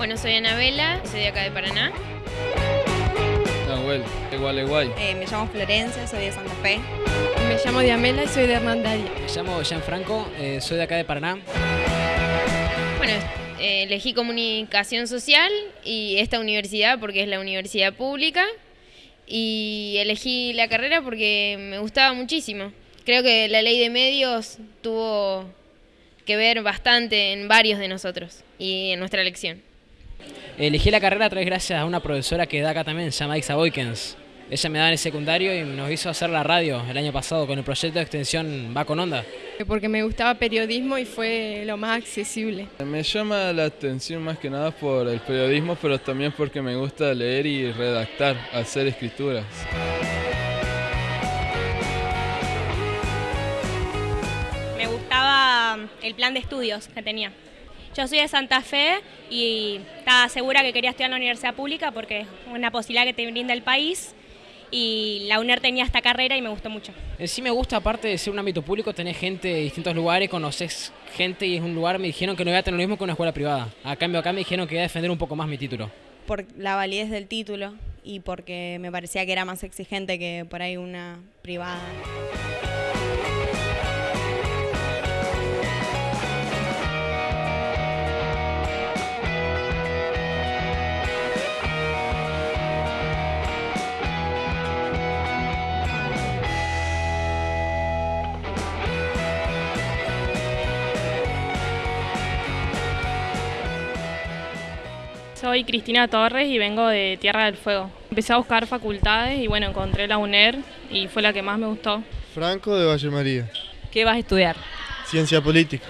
Bueno, soy Anabela, soy de acá de Paraná. Nahuel, igual, igual. Eh, me llamo Florencia, soy de Santa Fe. Me llamo Diamela y soy de Hernandaria. Me llamo Gianfranco, eh, soy de acá de Paraná. Bueno, eh, elegí comunicación social y esta universidad porque es la universidad pública y elegí la carrera porque me gustaba muchísimo. Creo que la ley de medios tuvo que ver bastante en varios de nosotros y en nuestra elección. Elegí la carrera a través gracias a una profesora que da acá también, se llama Ixa Boykens. Ella me da en el secundario y nos hizo hacer la radio el año pasado con el proyecto de extensión Va con Onda. Porque me gustaba periodismo y fue lo más accesible. Me llama la atención más que nada por el periodismo, pero también porque me gusta leer y redactar, hacer escrituras. Me gustaba el plan de estudios que tenía. Yo soy de Santa Fe y estaba segura que quería estudiar en la universidad pública porque es una posibilidad que te brinda el país y la UNER tenía esta carrera y me gustó mucho. En sí me gusta, aparte de ser un ámbito público, tener gente de distintos lugares, conoces gente y es un lugar, me dijeron que no iba a tener lo mismo que una escuela privada. A cambio acá me dijeron que iba a defender un poco más mi título. Por la validez del título y porque me parecía que era más exigente que por ahí una privada. Soy Cristina Torres y vengo de Tierra del Fuego. Empecé a buscar facultades y bueno, encontré la UNER y fue la que más me gustó. Franco de Valle María. ¿Qué vas a estudiar? Ciencia política.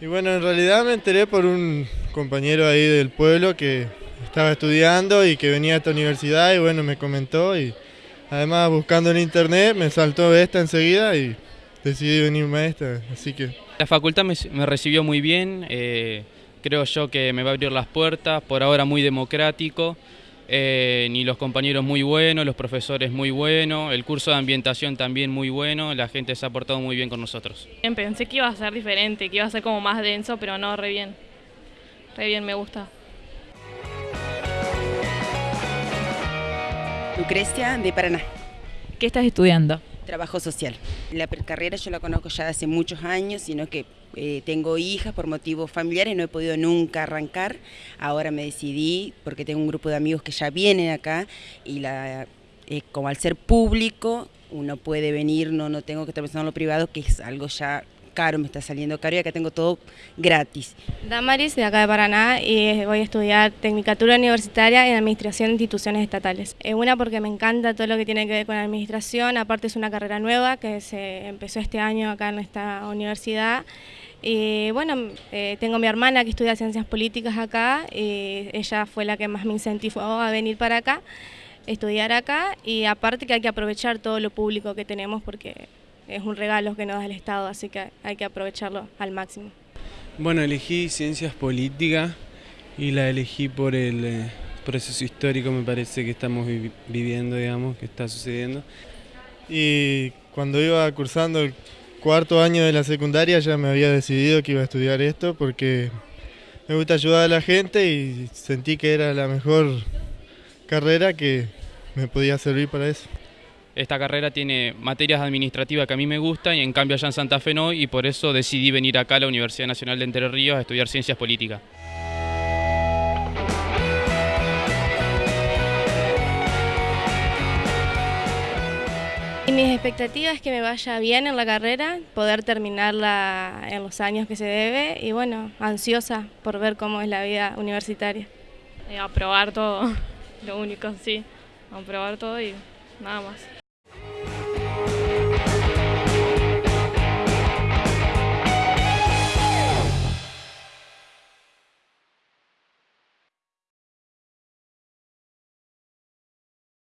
Y bueno, en realidad me enteré por un compañero ahí del pueblo que estaba estudiando y que venía a esta universidad y bueno, me comentó y además buscando en internet me saltó esta enseguida y decidí venirme a esta, así que... La facultad me, me recibió muy bien, eh, creo yo que me va a abrir las puertas, por ahora muy democrático, eh, ni los compañeros muy buenos, los profesores muy buenos, el curso de ambientación también muy bueno, la gente se ha portado muy bien con nosotros. Bien, pensé que iba a ser diferente, que iba a ser como más denso, pero no, re bien, re bien, me gusta. Lucrecia de Paraná. ¿Qué estás estudiando? Trabajo social. La carrera yo la conozco ya hace muchos años, sino que eh, tengo hijas por motivos familiares, no he podido nunca arrancar. Ahora me decidí, porque tengo un grupo de amigos que ya vienen acá, y la, eh, como al ser público, uno puede venir, no, no tengo que estar pensando en lo privado, que es algo ya caro, me está saliendo caro y acá tengo todo gratis. Damaris, de acá de Paraná, y voy a estudiar Tecnicatura Universitaria en Administración de Instituciones Estatales. Es una porque me encanta todo lo que tiene que ver con la administración, aparte es una carrera nueva que se empezó este año acá en esta universidad. Y bueno, eh, tengo mi hermana que estudia Ciencias Políticas acá, y ella fue la que más me incentivó a venir para acá, estudiar acá, y aparte que hay que aprovechar todo lo público que tenemos porque es un regalo que nos da el Estado, así que hay que aprovecharlo al máximo. Bueno, elegí ciencias políticas y la elegí por el eh, proceso histórico, me parece que estamos vi viviendo, digamos, que está sucediendo. Y cuando iba cursando el cuarto año de la secundaria ya me había decidido que iba a estudiar esto porque me gusta ayudar a la gente y sentí que era la mejor carrera que me podía servir para eso. Esta carrera tiene materias administrativas que a mí me gustan y en cambio allá en Santa Fe no y por eso decidí venir acá a la Universidad Nacional de Entre Ríos a estudiar Ciencias Políticas. Y mis expectativas es que me vaya bien en la carrera, poder terminarla en los años que se debe y bueno, ansiosa por ver cómo es la vida universitaria. Eh, aprobar todo, lo único, sí, aprobar todo y nada más.